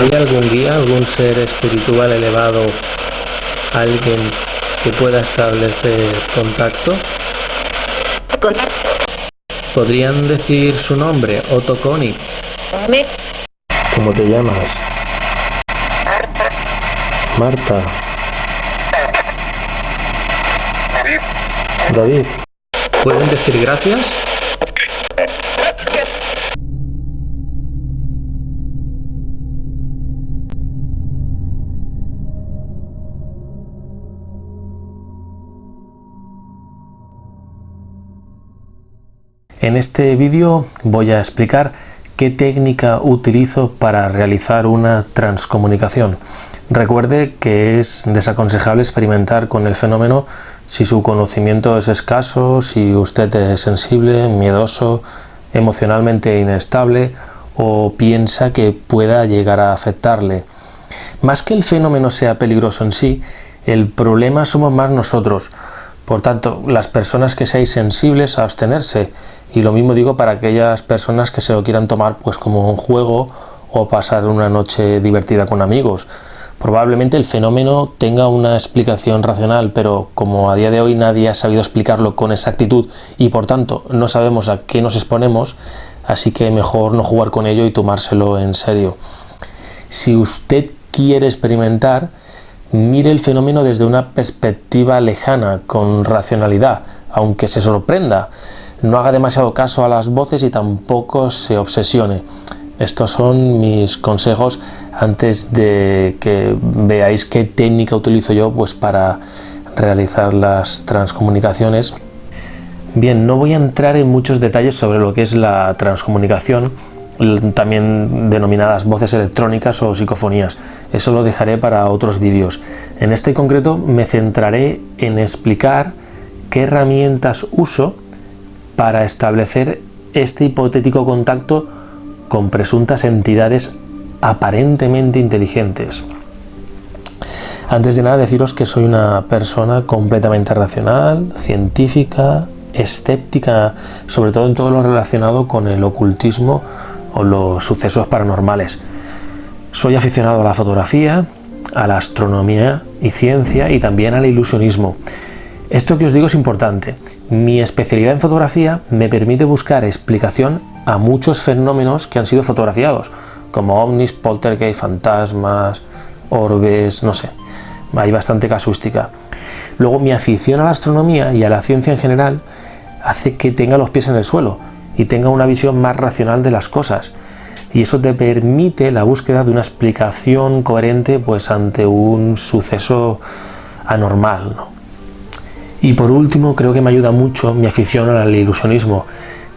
¿Hay algún guía, algún ser espiritual elevado, alguien que pueda establecer contacto? ¿Podrían decir su nombre, Otto Connie? ¿Cómo te llamas? Marta. David. ¿Pueden decir gracias? En este vídeo voy a explicar qué técnica utilizo para realizar una transcomunicación. Recuerde que es desaconsejable experimentar con el fenómeno si su conocimiento es escaso, si usted es sensible, miedoso, emocionalmente inestable o piensa que pueda llegar a afectarle. Más que el fenómeno sea peligroso en sí, el problema somos más nosotros. Por tanto, las personas que seáis sensibles a abstenerse y lo mismo digo para aquellas personas que se lo quieran tomar pues como un juego o pasar una noche divertida con amigos. Probablemente el fenómeno tenga una explicación racional, pero como a día de hoy nadie ha sabido explicarlo con exactitud y por tanto no sabemos a qué nos exponemos, así que mejor no jugar con ello y tomárselo en serio. Si usted quiere experimentar, mire el fenómeno desde una perspectiva lejana, con racionalidad, aunque se sorprenda no haga demasiado caso a las voces y tampoco se obsesione. Estos son mis consejos antes de que veáis qué técnica utilizo yo pues, para realizar las transcomunicaciones. Bien, no voy a entrar en muchos detalles sobre lo que es la transcomunicación, también denominadas voces electrónicas o psicofonías. Eso lo dejaré para otros vídeos. En este concreto me centraré en explicar qué herramientas uso para establecer este hipotético contacto con presuntas entidades aparentemente inteligentes. Antes de nada deciros que soy una persona completamente racional, científica, escéptica, sobre todo en todo lo relacionado con el ocultismo o los sucesos paranormales. Soy aficionado a la fotografía, a la astronomía y ciencia y también al ilusionismo. Esto que os digo es importante. Mi especialidad en fotografía me permite buscar explicación a muchos fenómenos que han sido fotografiados, como ovnis, poltergeist, fantasmas, orbes, no sé. Hay bastante casuística. Luego mi afición a la astronomía y a la ciencia en general hace que tenga los pies en el suelo y tenga una visión más racional de las cosas. Y eso te permite la búsqueda de una explicación coherente pues, ante un suceso anormal. ¿no? Y por último, creo que me ayuda mucho mi afición al ilusionismo.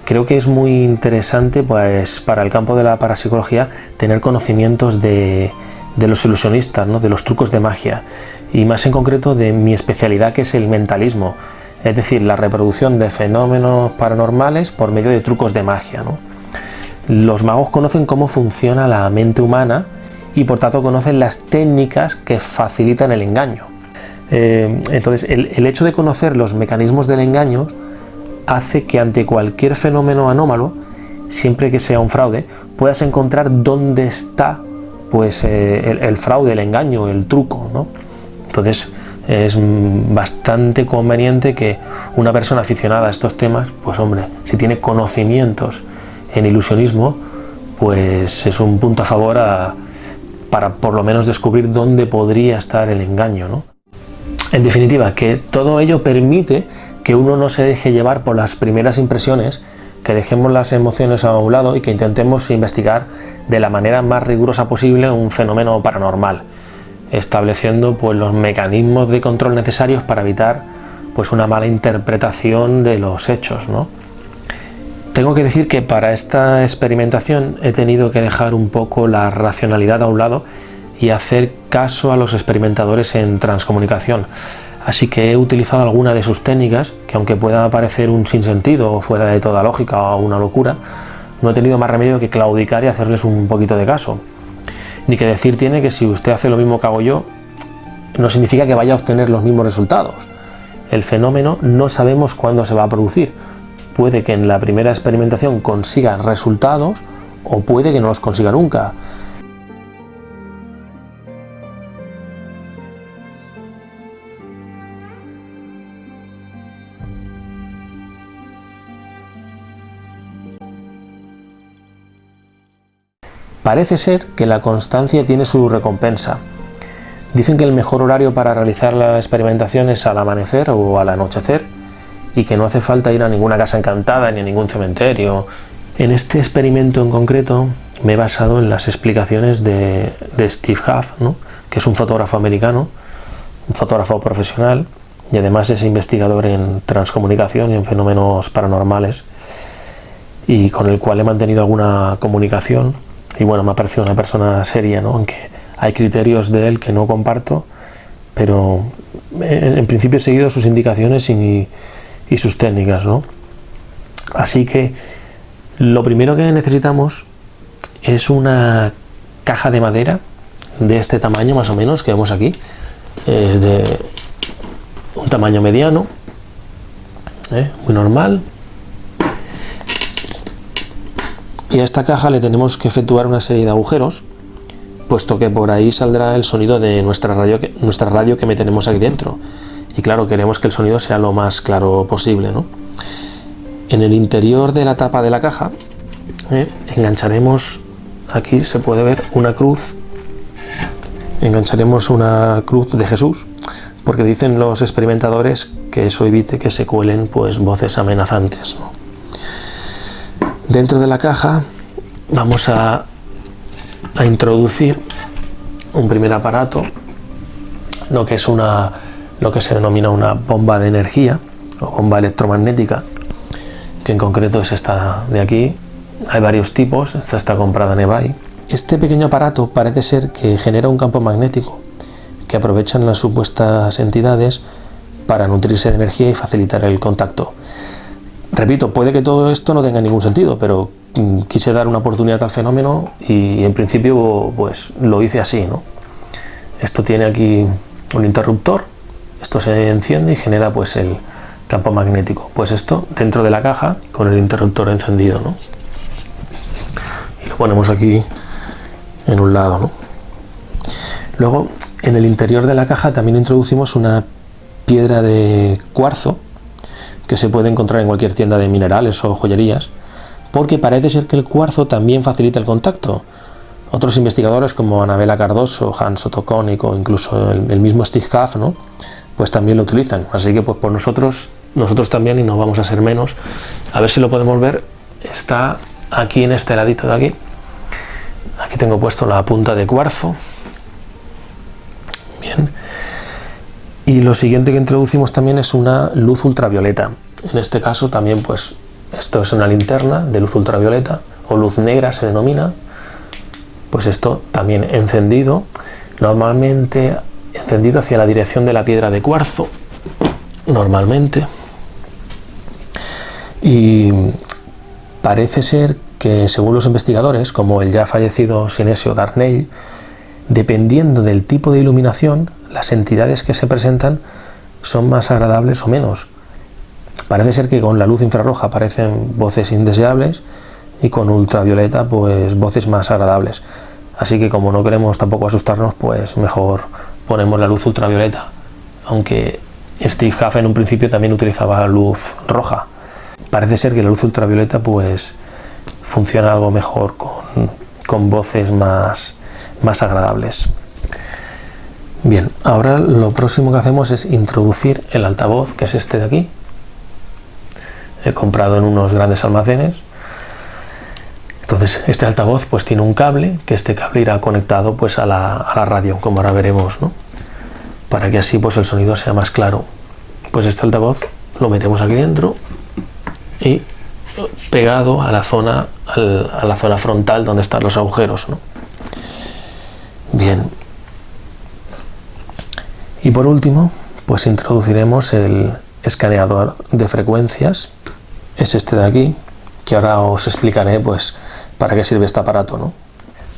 Creo que es muy interesante pues, para el campo de la parapsicología tener conocimientos de, los ilusionistas, ¿no? de los trucos de magia y más en concreto de mi especialidad que es el mentalismo, es decir, la reproducción de fenómenos paranormales por medio de trucos de magia. Los magos conocen cómo funciona la mente humana y por tanto conocen las técnicas que facilitan el engaño. Eh, entonces, el, hecho de conocer los mecanismos del engaño hace que ante cualquier fenómeno anómalo, siempre que sea un fraude, puedas encontrar dónde está pues, eh, el, fraude, el engaño, el truco. Entonces, es bastante conveniente que una persona aficionada a estos temas, pues hombre, si tiene conocimientos en ilusionismo, pues es un punto a favor para por lo menos descubrir dónde podría estar el engaño. ¿no? En definitiva, que todo ello permite que uno no se deje llevar por las primeras impresiones, que dejemos las emociones a un lado y que intentemos investigar de la manera más rigurosa posible un fenómeno paranormal, estableciendo pues, los mecanismos de control necesarios para evitar pues, una mala interpretación de los hechos. Tengo que decir que para esta experimentación he tenido que dejar un poco la racionalidad a un lado y hacer caso a los experimentadores en transcomunicación. Así que he utilizado alguna de sus técnicas, que aunque pueda parecer un sinsentido o fuera de toda lógica o una locura, no he tenido más remedio que claudicar y hacerles un poquito de caso. Ni que decir tiene que si usted hace lo mismo que hago yo, no significa que vaya a obtener los mismos resultados. El fenómeno no sabemos cuándo se va a producir. Puede que en la primera experimentación consiga resultados o puede que no los consiga nunca. Parece ser que la constancia tiene su recompensa. Dicen que el mejor horario para realizar la experimentación es al amanecer o al anochecer y que no hace falta ir a ninguna casa encantada ni a ningún cementerio. En este experimento en concreto me he basado en las explicaciones de, Steve Huff, que es un fotógrafo americano, un fotógrafo profesional y además es investigador en transcomunicación y en fenómenos paranormales y con el cual he mantenido alguna comunicación y bueno, me ha parecido una persona seria, ¿no? aunque hay criterios de él que no comparto, pero en, principio he seguido sus indicaciones y, sus técnicas. ¿no? Así que lo primero que necesitamos es una caja de madera de este tamaño más o menos que vemos aquí, de un tamaño mediano, ¿eh? muy normal. Y a esta caja le tenemos que efectuar una serie de agujeros, puesto que por ahí saldrá el sonido de nuestra radio que, nuestra radio que meteremos aquí dentro. Y claro, queremos que el sonido sea lo más claro posible. ¿no? En el interior de la tapa de la caja ¿eh? engancharemos, aquí se puede ver una cruz, engancharemos una cruz de Jesús, porque dicen los experimentadores que eso evite que se cuelen pues voces amenazantes. Dentro de la caja vamos a, a introducir un primer aparato, lo que es una lo que se denomina una bomba de energía o bomba electromagnética, que en concreto es esta de aquí. Hay varios tipos, esta está comprada en eBay. Este pequeño aparato parece ser que genera un campo magnético que aprovechan las supuestas entidades para nutrirse de energía y facilitar el contacto. Repito, puede que todo esto no tenga ningún sentido, pero mm, quise dar una oportunidad al fenómeno y en principio pues lo hice así. ¿no? Esto tiene aquí un interruptor, esto se enciende y genera pues el, campo magnético. Pues esto dentro de la caja con el interruptor encendido, ¿no? Lo ponemos aquí en un lado, ¿no? Luego, en el interior de la caja también introducimos una piedra de cuarzo que se puede encontrar en cualquier tienda de minerales o joyerías, porque parece ser que el cuarzo también facilita el contacto. Otros investigadores como Anabela Cardoso, Hans Otto o incluso el, mismo Steve Huff, ¿no? pues también lo utilizan. Así que pues por nosotros nosotros también y no vamos a ser menos. A ver si lo podemos ver. Está aquí en este ladito de aquí. Aquí tengo puesto la punta de cuarzo. Bien. Y lo siguiente que introducimos también es una luz ultravioleta. En este caso también pues esto es una linterna de luz ultravioleta o luz negra se denomina. Pues esto también encendido. Normalmente encendido hacia la dirección de la piedra de cuarzo. Normalmente y parece ser que según los investigadores, como el ya fallecido Sinesio Darnell, dependiendo del tipo de iluminación, las entidades que se presentan son más agradables o menos. Parece ser que con la luz infrarroja aparecen voces indeseables y con ultravioleta pues voces más agradables. Así que como no queremos tampoco asustarnos, pues mejor ponemos la luz ultravioleta. Aunque Steve Huff en un principio también utilizaba luz roja parece ser que la luz ultravioleta pues funciona algo mejor con, voces más agradables. Bien, ahora lo próximo que hacemos es introducir el altavoz, que es este de aquí. He comprado en unos grandes almacenes. Entonces, este altavoz pues tiene un cable, que este cable irá conectado pues a la, radio, como ahora veremos, ¿no? Para que así pues el sonido sea más claro. Pues este altavoz lo metemos aquí dentro y pegado a la zona, a la zona frontal donde están los agujeros. Bien. Y por último, pues introduciremos el escaneador de frecuencias. Es este de aquí, que ahora os explicaré pues para qué sirve este aparato. ¿no?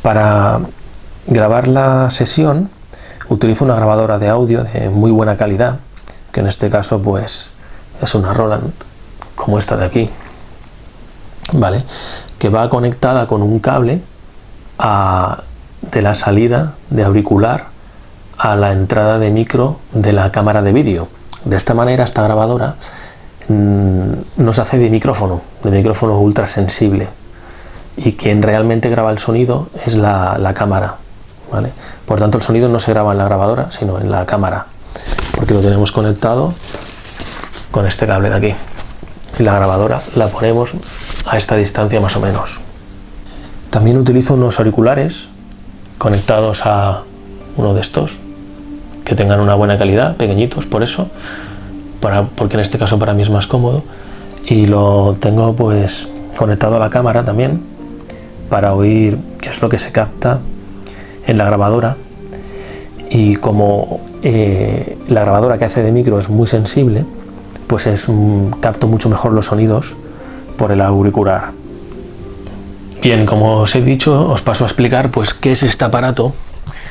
Para grabar la sesión utilizo una grabadora de audio de muy buena calidad, que en este caso pues es una Roland como esta de aquí, ¿vale? Que va conectada con un cable de la salida de auricular a la entrada de micro de la cámara de vídeo. De esta manera esta grabadora mm, nos hace de micrófono, de micrófono ultra sensible. y quien realmente graba el sonido es la, cámara. ¿vale? Por tanto, el sonido no se graba en la grabadora, sino en la cámara, porque lo tenemos conectado con este cable de aquí. Y la grabadora la ponemos a esta distancia más o menos. También utilizo unos auriculares conectados a uno de estos que tengan una buena calidad, pequeñitos por eso, para, porque en este caso para mí es más cómodo. Y lo tengo pues conectado a la cámara también para oír qué es lo que se capta en la grabadora. Y como eh, la grabadora que hace de micro es muy sensible pues es capto mucho mejor los sonidos por el auricular. Bien como os he dicho os paso a explicar pues qué es este aparato.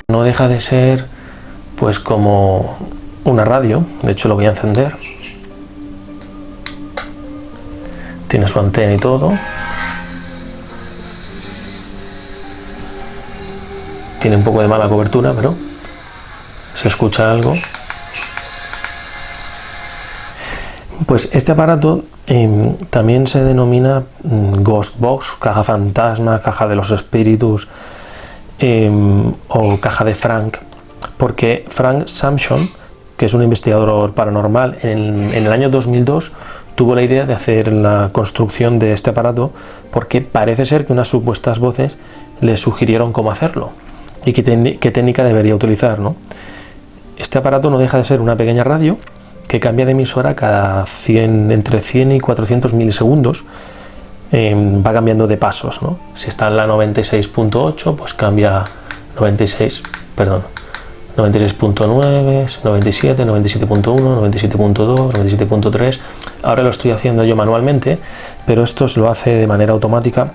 No deja de ser pues como una radio. De hecho lo voy a encender. Tiene su antena y todo. Tiene un poco de mala cobertura pero se escucha algo. Pues este aparato em, también se denomina mm, Ghost Box, caja fantasma, caja de los espíritus em, o caja de Frank porque Frank Samson que es un investigador paranormal en, en el año 2002 tuvo la idea de hacer la construcción de este aparato porque parece ser que unas supuestas voces le sugirieron cómo hacerlo y qué, técnica debería utilizar. ¿no? Este aparato no deja de ser una pequeña radio que cambia de emisora cada 100, entre 100 y 400 milisegundos. Em, va cambiando de pasos. ¿no? Si está en la 96.8, pues cambia 96, perdón, 96.9, 97, 97.1, 97.2, 97.3. Ahora lo estoy haciendo yo manualmente, pero esto se lo hace de manera automática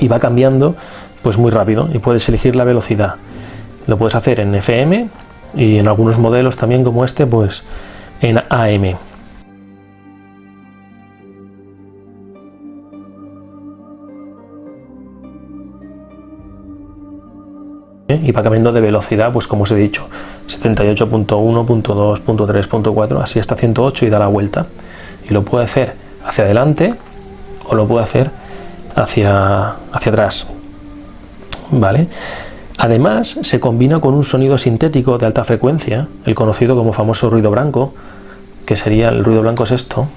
y va cambiando pues muy rápido y puedes elegir la velocidad. Lo puedes hacer en FM y en algunos modelos también como este pues en AM. Y va cambiando de velocidad, pues como os he dicho, 78.1.2.3.4, así hasta 108 y da la vuelta. Y lo puede hacer hacia adelante o lo puede hacer hacia, hacia atrás. ¿Vale? Además, se combina con un sonido sintético de alta frecuencia, el conocido como famoso ruido blanco, que sería el ruido blanco es esto.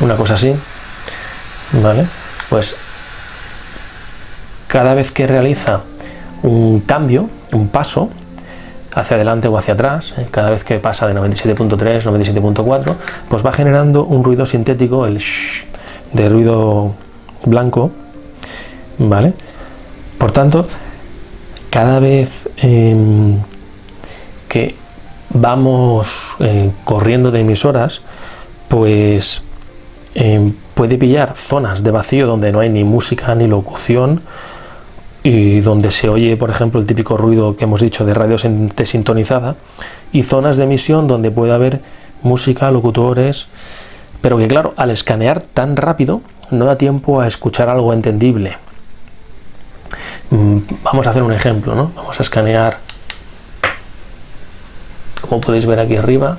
Una cosa así. ¿Vale? Pues cada vez que realiza un cambio, un paso, hacia adelante o hacia atrás, eh, cada vez que pasa de 97.3, 97.4, pues va generando un ruido sintético, el shh, de ruido blanco, ¿vale? Por tanto, cada vez em, que vamos eh, corriendo de emisoras, pues em, puede pillar zonas de vacío donde no hay ni música ni locución, y donde se oye, por ejemplo, el típico ruido que hemos dicho de radio desintonizada, y zonas de emisión donde puede haber música, locutores, pero que claro, al escanear tan rápido no da tiempo a escuchar algo entendible. Mm, vamos a hacer un ejemplo, ¿no? Vamos a escanear, como podéis ver aquí arriba,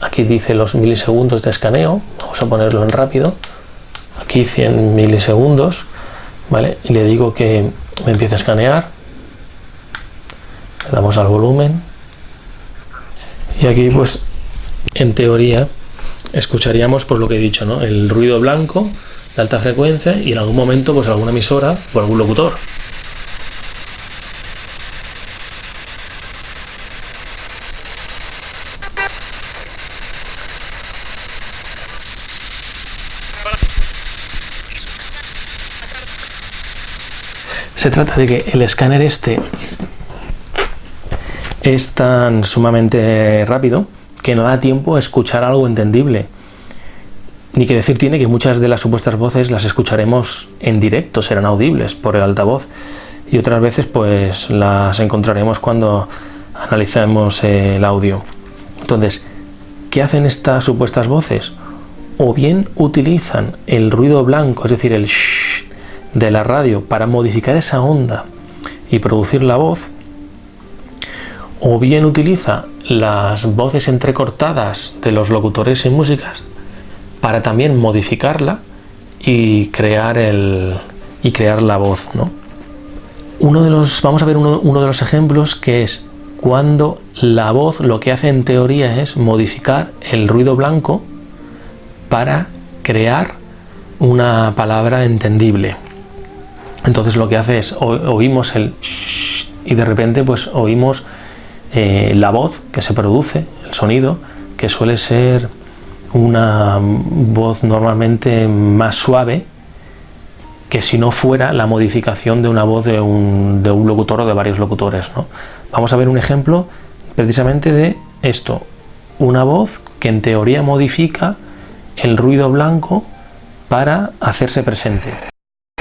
aquí dice los milisegundos de escaneo, vamos a ponerlo en rápido, aquí 100 milisegundos, ¿vale? Y le digo que me empiece a escanear, le damos al volumen, y aquí pues en teoría escucharíamos por lo que he dicho, ¿no? el ruido blanco de alta frecuencia y en algún momento pues alguna emisora o algún locutor. Se trata de que el escáner este es tan sumamente rápido que no da tiempo a escuchar algo entendible. Ni que decir tiene que muchas de las supuestas voces las escucharemos en directo, serán audibles por el altavoz y otras veces pues las encontraremos cuando analicemos el audio. Entonces, ¿qué hacen estas supuestas voces? O bien utilizan el ruido blanco, es decir, el shh de la radio para modificar esa onda y producir la voz, o bien utiliza las voces entrecortadas de los locutores y músicas para también modificarla y crear, el, y crear la voz. ¿no? Uno de los, vamos a ver uno, uno de los ejemplos que es cuando la voz lo que hace en teoría es modificar el ruido blanco para crear una palabra entendible. Entonces lo que hace es oímos el y de repente pues oímos eh, la voz que se produce, el sonido, que suele ser una voz normalmente más suave que si no fuera la modificación de una voz de un, de un locutor o de varios locutores. ¿no? Vamos a ver un ejemplo precisamente de esto, una voz que en teoría modifica el ruido blanco para hacerse presente.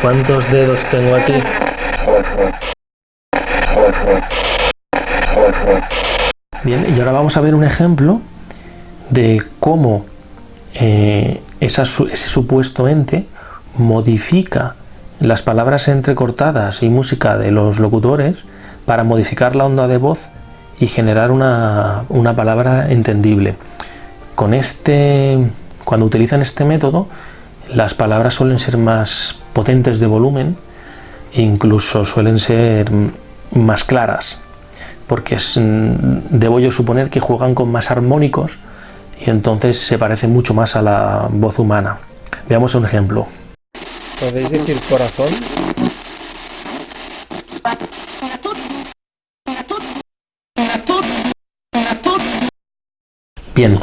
¿Cuántos dedos tengo aquí? Bien, y ahora vamos a ver un ejemplo de cómo eh, ese supuesto ente modifica las palabras entrecortadas y música de los locutores para modificar la onda de voz y generar una, una palabra entendible. Con este, cuando utilizan este método, las palabras suelen ser más potentes de volumen, incluso suelen ser más claras, porque es, debo yo suponer que juegan con más armónicos y entonces se parece mucho más a la voz humana. Veamos un ejemplo. ¿Podéis decir corazón? Bien,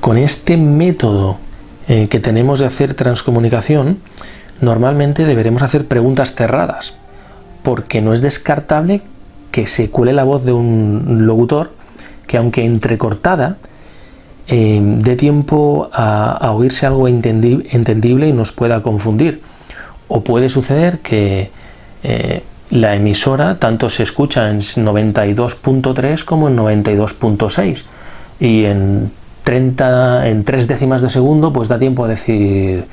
con este método eh, que tenemos de hacer transcomunicación, normalmente deberemos hacer preguntas cerradas, porque no es descartable que se cuele la voz de un locutor que aunque entrecortada, eh, dé tiempo a, oírse algo entendible y nos pueda confundir. O puede suceder que eh, la emisora tanto se escucha en 92.3 como en 92.6 y en 30, en 3 décimas de segundo pues da tiempo a decir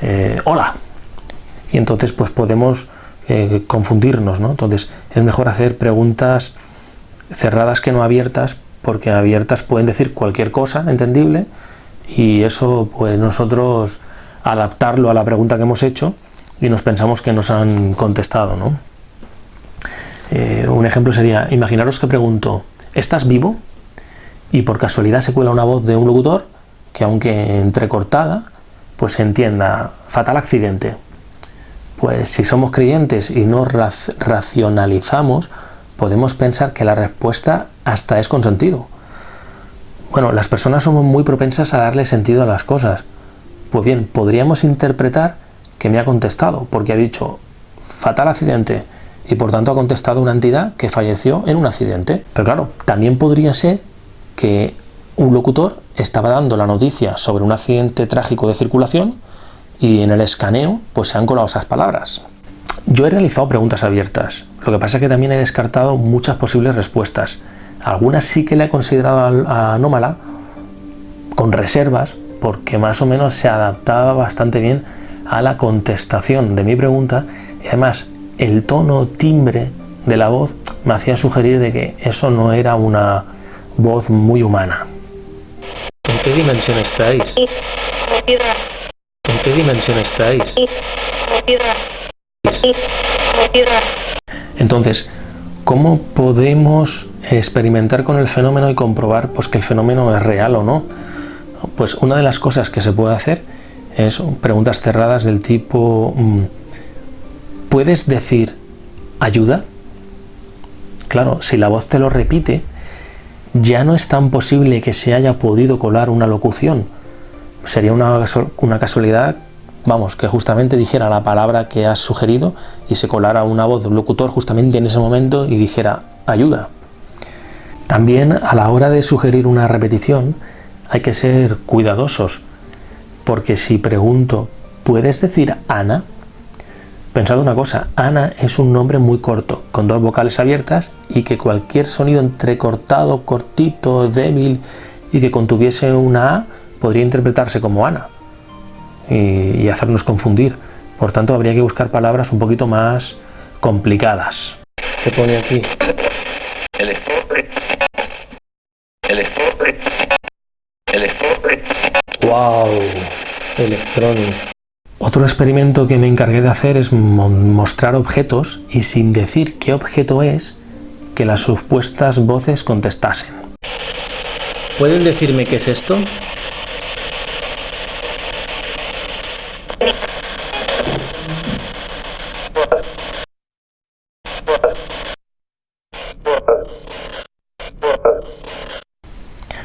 eh, hola y entonces pues podemos eh, confundirnos, ¿no? Entonces es mejor hacer preguntas cerradas que no abiertas porque abiertas pueden decir cualquier cosa entendible y eso pues nosotros adaptarlo a la pregunta que hemos hecho y nos pensamos que nos han contestado, ¿no? Eh, un ejemplo sería, imaginaros que pregunto, ¿estás vivo? Y por casualidad se cuela una voz de un locutor que aunque entrecortada, pues se entienda, fatal accidente. Pues si somos creyentes y no racionalizamos, podemos pensar que la respuesta hasta es con sentido. Bueno, las personas somos muy propensas a darle sentido a las cosas. Pues bien, podríamos interpretar que me ha contestado, porque ha dicho fatal accidente, y por tanto ha contestado una entidad que falleció en un accidente. Pero claro, también podría ser que un locutor estaba dando la noticia sobre un accidente trágico de circulación y en el escaneo pues se han colado esas palabras. Yo he realizado preguntas abiertas, lo que pasa es que también he descartado muchas posibles respuestas. Algunas sí que le he considerado anómala, con reservas, porque más o menos se adaptaba bastante bien a la contestación de mi pregunta y además el tono, timbre de la voz me hacía sugerir de que eso no era una voz muy humana. ¿En qué dimensión estáis? ¿En qué dimensión estáis? Entonces, ¿cómo podemos experimentar con el fenómeno y comprobar pues, que el fenómeno es real o no? Pues una de las cosas que se puede hacer es preguntas cerradas del tipo mm, ¿Puedes decir ayuda? Claro, si la voz te lo repite, ya no es tan posible que se haya podido colar una locución. Sería una, una casualidad, vamos, que justamente dijera la palabra que has sugerido y se colara una voz de un locutor justamente en ese momento y dijera ayuda. También a la hora de sugerir una repetición hay que ser cuidadosos, porque si pregunto, ¿puedes decir Ana? Pensad una cosa, Ana es un nombre muy corto, con dos vocales abiertas y que cualquier sonido entrecortado, cortito, débil y que contuviese una A podría interpretarse como Ana y, hacernos confundir. Por tanto, habría que buscar palabras un poquito más complicadas. ¿Qué pone aquí? El El ¡Wow! Electronic. Otro experimento que me encargué de hacer es mostrar objetos y sin decir qué objeto es, que las supuestas voces contestasen. ¿Pueden decirme qué es esto?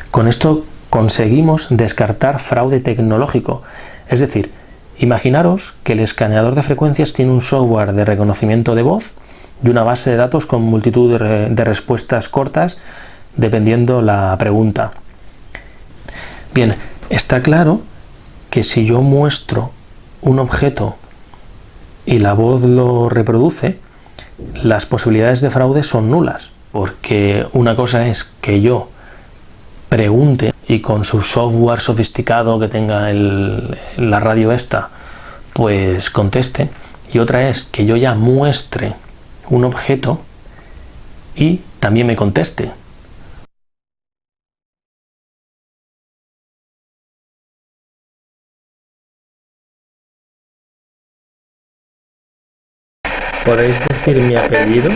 Con esto conseguimos descartar fraude tecnológico, es decir, imaginaros que el escaneador de frecuencias tiene un software de reconocimiento de voz y una base de datos con multitud de, respuestas cortas dependiendo la pregunta. Bien, está claro que si yo muestro un objeto y la voz lo reproduce, las posibilidades de fraude son nulas, porque una cosa es que yo pregunte y con su software sofisticado que tenga la radio esta, pues conteste, y otra es que yo ya muestre un objeto y también me conteste. ¿Podéis decir mi apellido?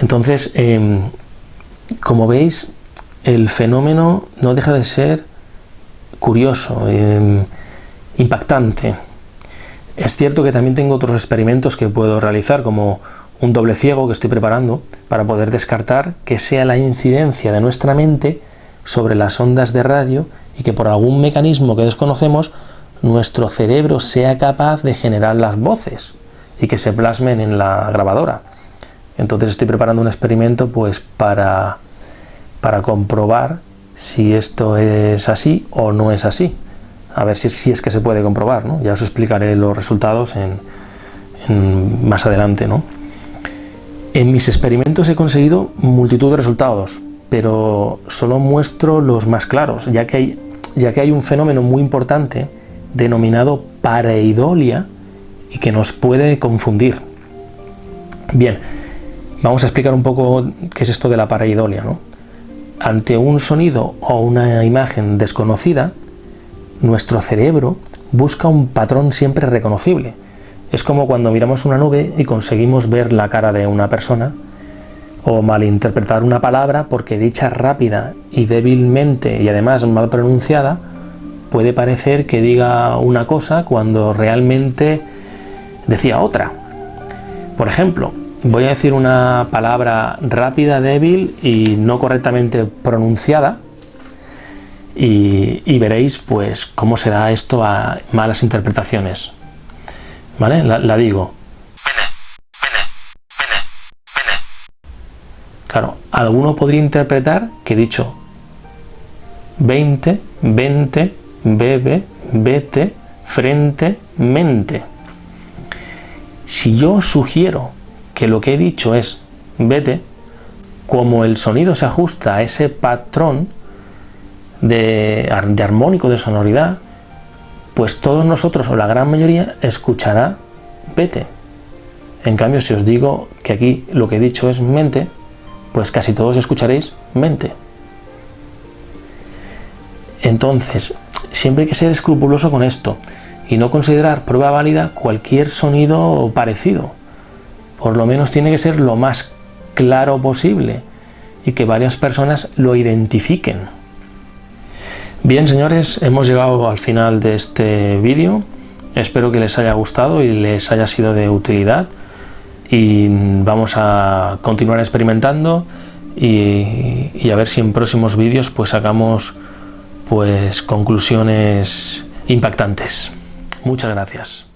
Entonces, em, como veis, el fenómeno no deja de ser curioso, em, impactante. Es cierto que también tengo otros experimentos que puedo realizar, como un doble ciego que estoy preparando, para poder descartar que sea la incidencia de nuestra mente sobre las ondas de radio y que por algún mecanismo que desconocemos, nuestro cerebro sea capaz de generar las voces y que se plasmen en la grabadora. Entonces estoy preparando un experimento pues para, para comprobar si esto es así o no es así. A ver si, si es que se puede comprobar, ¿no? Ya os explicaré los resultados en, más adelante, ¿no? En mis experimentos he conseguido multitud de resultados, pero solo muestro los más claros, ya que hay, ya que hay un fenómeno muy importante denominado pareidolia y que nos puede confundir. Bien, Vamos a explicar un poco qué es esto de la pareidolia. ¿no? Ante un sonido o una imagen desconocida, nuestro cerebro busca un patrón siempre reconocible. Es como cuando miramos una nube y conseguimos ver la cara de una persona, o malinterpretar una palabra porque dicha rápida y débilmente y además mal pronunciada, puede parecer que diga una cosa cuando realmente decía otra. Por ejemplo, voy a decir una palabra rápida, débil y no correctamente pronunciada y, veréis pues cómo se da esto a malas interpretaciones. ¿Vale? La, digo. Claro, alguno podría interpretar que he dicho 20, 20, bebe, vete, frente, mente. Si yo sugiero que lo que he dicho es vete, como el sonido se ajusta a ese patrón de, armónico de sonoridad, pues todos nosotros o la gran mayoría escuchará vete. En cambio, si os digo que aquí lo que he dicho es mente, pues casi todos escucharéis mente. Entonces, siempre hay que ser escrupuloso con esto y no considerar prueba válida cualquier sonido parecido por lo menos tiene que ser lo más claro posible y que varias personas lo identifiquen. Bien señores, hemos llegado al final de este vídeo, espero que les haya gustado y les haya sido de utilidad y vamos a continuar experimentando y, a ver si en próximos vídeos pues sacamos pues conclusiones impactantes. Muchas gracias.